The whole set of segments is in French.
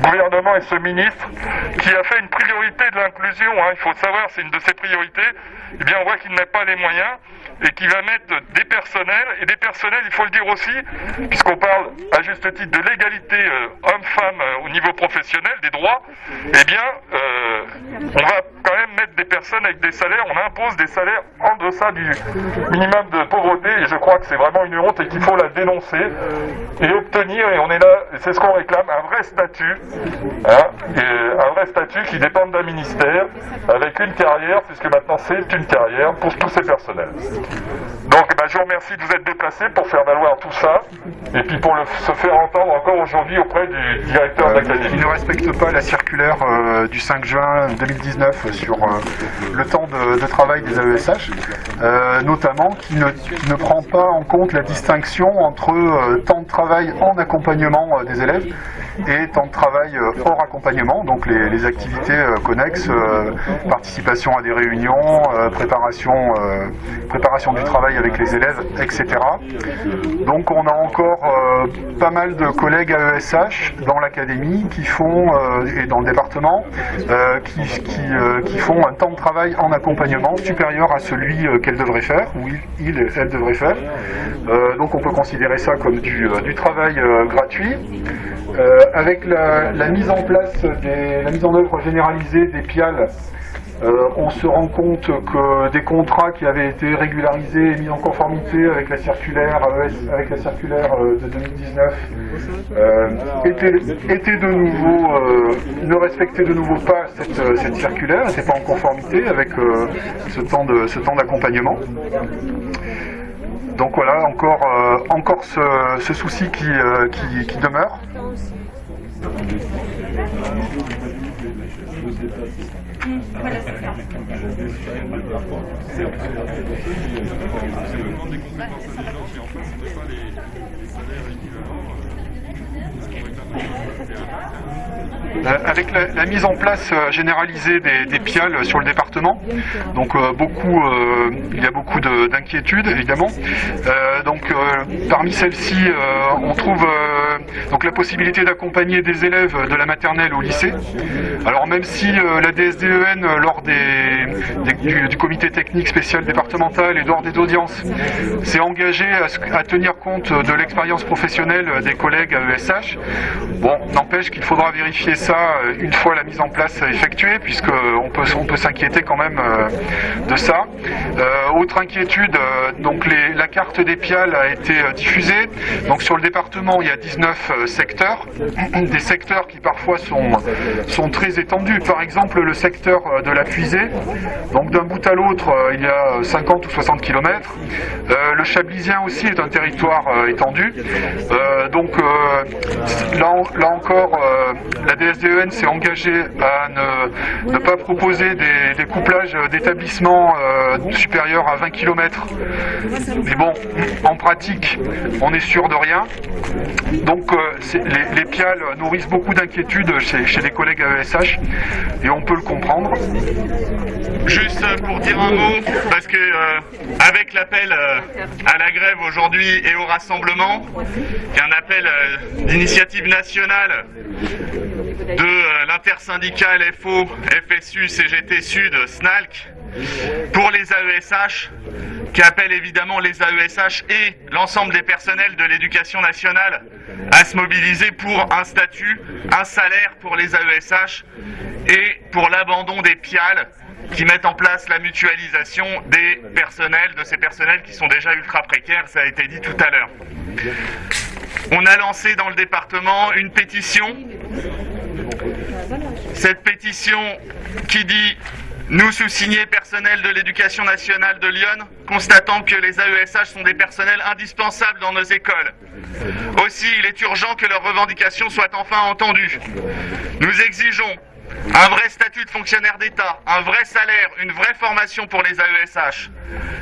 gouvernement et ce ministre qui a fait une priorité de l'inclusion. hein. Il faut savoir, c'est une de ses priorités. Eh bien, on voit qu'il n'a pas les moyens et qui va mettre des personnels, et des personnels, il faut le dire aussi, puisqu'on parle à juste titre de l'égalité euh, homme-femme euh, au niveau professionnel, des droits, eh bien, euh, on va quand même mettre des personnes avec des salaires, on impose des salaires en deçà du minimum de pauvreté, et je crois que c'est vraiment une honte et qu'il faut la dénoncer et obtenir, et on est là, c'est ce qu'on réclame, un vrai statut, hein, et un vrai statut qui dépende d'un ministère, avec une carrière, puisque maintenant c'est une carrière pour tous ces personnels. Donc eh ben, je vous remercie de vous être déplacé pour faire valoir tout ça, et puis pour le- se faire entendre encore aujourd'hui auprès du directeur qui d'académie. ne respecte pas la circulaire euh, du 5 juin 2019 sur euh, le temps de, de travail des AESH, euh, notamment qui ne, qui ne prend pas en compte la distinction entre euh, temps de travail en accompagnement euh, des élèves et temps de travail euh, hors accompagnement, donc les, activités euh, connexes, euh, participation à des réunions, préparation, préparation du travail avec les élèves, etc. Donc on a encore pas mal de collègues AESH dans l'académie qui font, et dans le département, qui, qui, qui font un temps de travail en accompagnement supérieur à celui qu'elles devraient faire, ou il, et elle devraient faire. Donc on peut considérer ça comme du, travail gratuit. Euh, avec la, mise en place, des, la mise en œuvre généralisée des PIAL, euh, on se rend compte que des contrats qui avaient été régularisés et mis en conformité avec la circulaire, AES avec la circulaire euh, de 2019 euh, étaient, de nouveau, euh, ne respectaient de nouveau pas cette, euh, circulaire, n'étaient pas en conformité avec euh, ce temps ce temps d'accompagnement. Donc voilà, encore, euh, encore ce, souci euh, qui, qui demeure. Avec la, mise en place euh, généralisée des, des PIAL sur le département, donc euh, beaucoup, euh, il y a beaucoup de- d'inquiétudes évidemment. Donc parmi celles-ci, on trouve donc la possibilité d'accompagner des élèves de la maternelle au lycée. Alors même si euh, la DSDEN euh, lors des, du, comité technique spécial départemental et lors des audiences s'est engagé à, tenir compte de l'expérience professionnelle des collègues à ESH, bon, n'empêche qu'il faudra vérifier ça euh, une fois la mise en place effectuée, puisque on peut, on peut s'inquiéter quand même de ça. Autre inquiétude, donc la carte des PIAL a été diffusée. Donc sur le département, il y a 19 euh, secteurs, des secteurs qui parfois sont, sont très étendus. Par exemple, le secteur euh, de la puisée, donc d'un bout à l'autre, euh, il y a 50 ou 60 km. le Chablisien aussi est un territoire étendu. Donc là, là encore, la DSDEN s'est engagée à ne, pas proposer des, des couplages d'établissements supérieurs à 20 km. Mais bon, en pratique, on est sûr de rien. Donc euh, c'est- les, les PIAL nourrissent beaucoup d'inquiétudes chez, les collègues AESH et on peut le comprendre. Juste pour dire un mot, parce que euh, avec l'appel euh, à la grève aujourd'hui et au rassemblement, qui est un appel euh, d'initiative nationale de euh, l'intersyndical FO, FSU, CGT Sud, SNALC, pour les AESH, qui appelle évidemment les AESH et l'ensemble des personnels de l'éducation nationale à se mobiliser pour un statut, un salaire pour les AESH et pour l'abandon des PIAL qui mettent en place la mutualisation des personnels, de ces personnels qui sont déjà ultra précaires, ça a été dit tout à l'heure. On a lancé dans le département une pétition. Cette pétition qui dit nous sous-signés personnels de l'éducation nationale de Lyon, constatant que les AESH sont des personnels indispensables dans nos écoles. Aussi, il est urgent que leurs revendications soient enfin entendues. Nous exigeons un vrai statut de fonctionnaire d'État, un vrai salaire, une vraie formation pour les AESH.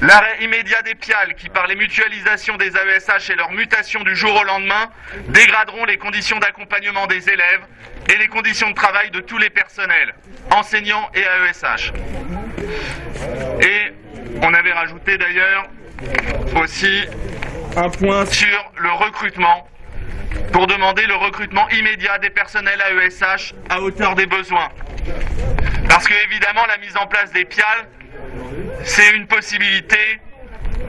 L'arrêt immédiat des PIAL qui, par les mutualisations des AESH et leur mutation du jour au lendemain, dégraderont les conditions d'accompagnement des élèves et les conditions de travail de tous les personnels, enseignants et AESH. Et on avait rajouté d'ailleurs aussi un point sur le recrutement pour demander le recrutement immédiat des personnels AESH à hauteur des besoins. Parce que évidemment, la mise en place des PIAL, c'est une possibilité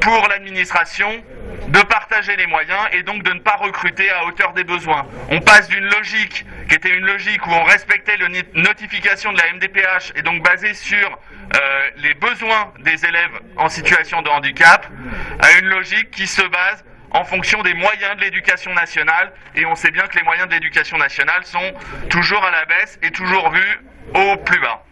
pour l'administration de partager les moyens et donc de ne pas recruter à hauteur des besoins. On passe d'une logique qui était une logique où on respectait les notifications de la MDPH et donc basée sur euh, les besoins des élèves en situation de handicap, à une logique qui se base en fonction des moyens de l'éducation nationale et on sait bien que les moyens de l'éducation nationale sont toujours à la baisse et toujours vus au plus bas.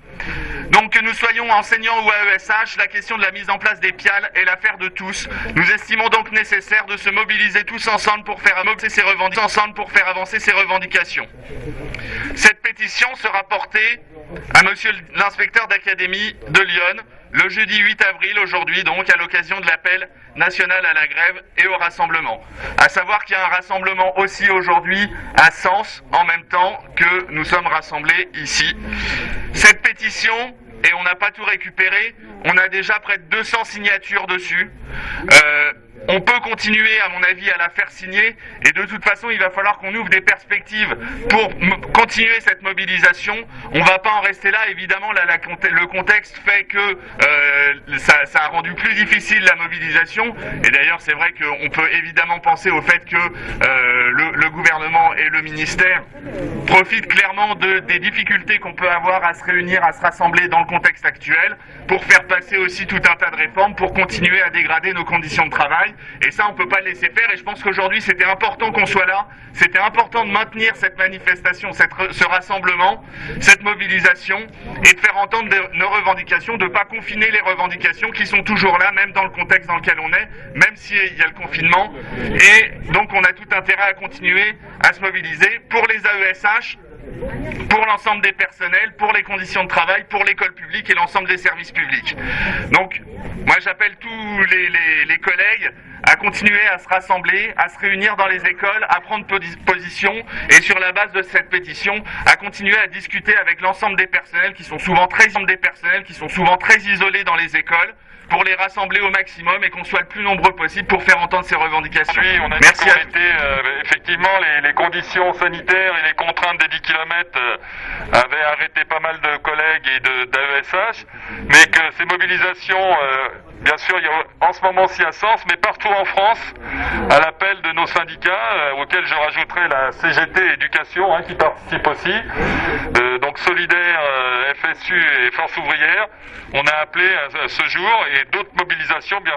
Donc que nous soyons enseignants ou AESH, la question de la mise en place des PIAL est l'affaire de tous. Nous estimons donc nécessaire de se mobiliser tous ensemble pour faire avancer ces avancer ces revendications. Cette pétition sera portée à monsieur l'inspecteur d'académie de Lyon le jeudi 8 avril, aujourd'hui donc, à l'occasion de l'appel national à la grève et au rassemblement. À savoir qu'il y a un rassemblement aussi aujourd'hui à Sens, en même temps que nous sommes rassemblés ici. Cette pétition, et on n'a pas tout récupéré, on a déjà près de 200 signatures dessus. Euh, on peut continuer, à mon avis, à la faire signer. Et de toute façon, il va falloir qu'on ouvre des perspectives pour continuer cette mobilisation. On ne va pas en rester là. Évidemment, le contexte fait que euh, ça, a rendu plus difficile la mobilisation. Et d'ailleurs, c'est vrai qu'on peut évidemment penser au fait que euh, le, gouvernement et le ministère profitent clairement de, des difficultés qu'on peut avoir à se réunir, à se rassembler dans le contexte actuel, pour faire passer aussi tout un tas de réformes, pour continuer à dégrader nos conditions de travail. Et ça, on ne peut pas le laisser faire. Et je pense qu'aujourd'hui, c'était important qu'on soit là. C'était important de maintenir cette manifestation, cette, ce rassemblement, cette mobilisation, et de faire entendre nos revendications, de ne pas confiner les revendications qui sont toujours là, même dans le contexte dans lequel on est, même s'il y a le confinement. Et donc, on a tout intérêt à continuer à se mobiliser pour les AESH, pour l'ensemble des personnels, pour les conditions de travail, pour l'école publique et l'ensemble des services publics. Donc, moi j'appelle tous les, collègues à continuer à se rassembler, à se réunir dans les écoles, à prendre position et sur la base de cette pétition, à continuer à discuter avec l'ensemble des personnels qui sont souvent très des personnels qui sont souvent très isolés dans les écoles pour les rassembler au maximum et qu'on soit le plus nombreux possible pour faire entendre ces revendications. Oui, on a Merci à... euh, effectivement, les, conditions sanitaires et les contraintes des 10 km euh, avaient arrêté pas mal de collègues et d'AESH, mais que ces mobilisations, euh, bien sûr, il y a, en ce moment s'y a sens, mais partout en France, à l'appel de nos syndicats, auxquels je rajouterai la CGT Éducation, hein, qui participe aussi, donc Solidaire, FSU et Force Ouvrière, on a appelé ce jour et d'autres mobilisations, bien,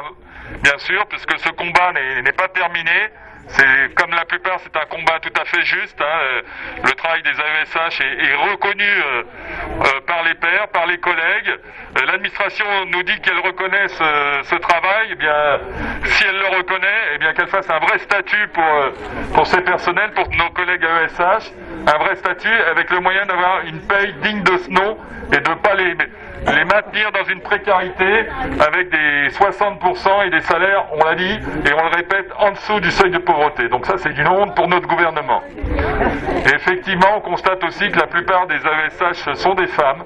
bien sûr, puisque ce combat n'est pas terminé. C'est comme la plupart, c'est un combat tout à fait juste. Hein. Euh, le travail des AESH est, reconnu euh, euh, par les pairs, par les collègues. L'administration nous dit qu'elle reconnaît ce, travail. Eh bien, si elle le reconnaît, eh bien qu'elle fasse un vrai statut pour pour ces personnels, pour nos collègues AESH, un vrai statut avec le moyen d'avoir une paye digne de ce nom et de pas les les maintenir dans une précarité avec des 60% et des salaires, on l'a dit, et on le répète, en dessous du seuil de pauvreté. Donc ça, c'est une honte pour notre gouvernement. Et effectivement, on constate aussi que la plupart des AESH sont des femmes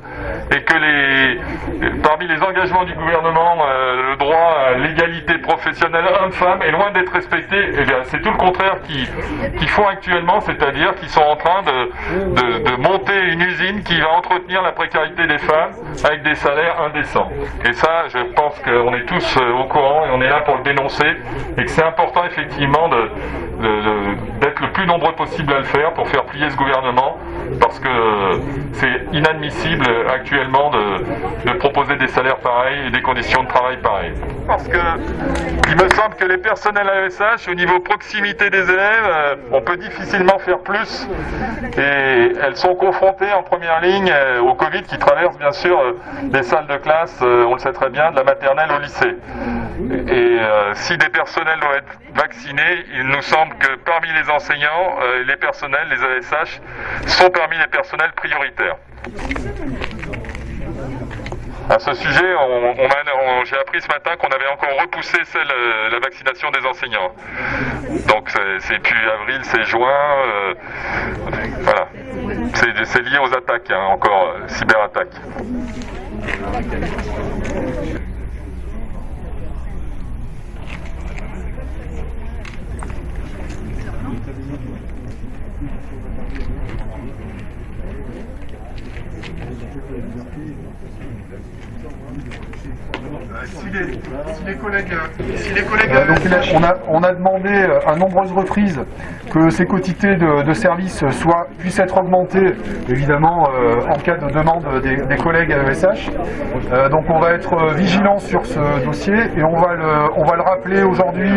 et que les, parmi les engagements du gouvernement, euh, le droit à l'égalité professionnelle homme-femme est loin d'être respecté. Eh c'est tout le contraire qu'ils font actuellement, c'est-à-dire qu'ils sont en train de, de, de monter une usine qui va entretenir la précarité des femmes avec des salaires indécents. Et ça, je pense qu'on est tous euh, au courant et on est là pour le dénoncer et que c'est important effectivement d'être le plus nombreux possible à le faire pour faire plier ce gouvernement parce que c'est inadmissible actuellement de, proposer des salaires pareils et des conditions de travail pareilles. Parce que il me semble que les personnels AESH, au niveau proximité des élèves, euh, on peut difficilement faire plus et elles sont confrontées en première ligne euh, au Covid qui traverse bien sûr des salles de classe, euh, on le sait très bien, de la maternelle au lycée. Et euh, si des personnels doivent être vaccinés, il nous semble que parmi les enseignants, euh, les personnels, les ASH, sont parmi les personnels prioritaires. À ce sujet, j'ai appris ce matin qu'on avait encore repoussé euh, la vaccination des enseignants. Donc c'est plus avril, c'est juin. Euh, voilà. C'est lié aux attaques, hein, encore, euh, cyberattaques. Si les, si les collègues, si les collègues euh, on, a, on, a, demandé euh, à nombreuses reprises que ces quotités de, services soient, puissent être augmentées, évidemment, euh, en cas de demande des, collègues à ESH. Donc on va être vigilant sur ce dossier et on va le, on va le rappeler aujourd'hui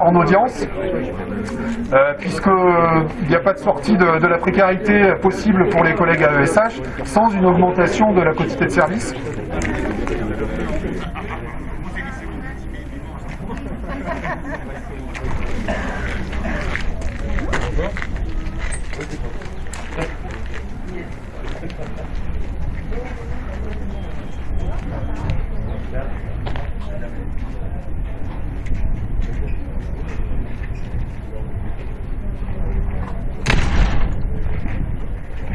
en audience, puisqu'il n'y a pas de sortie de la précarité possible pour les collègues à ESH sans une augmentation de la quantité de service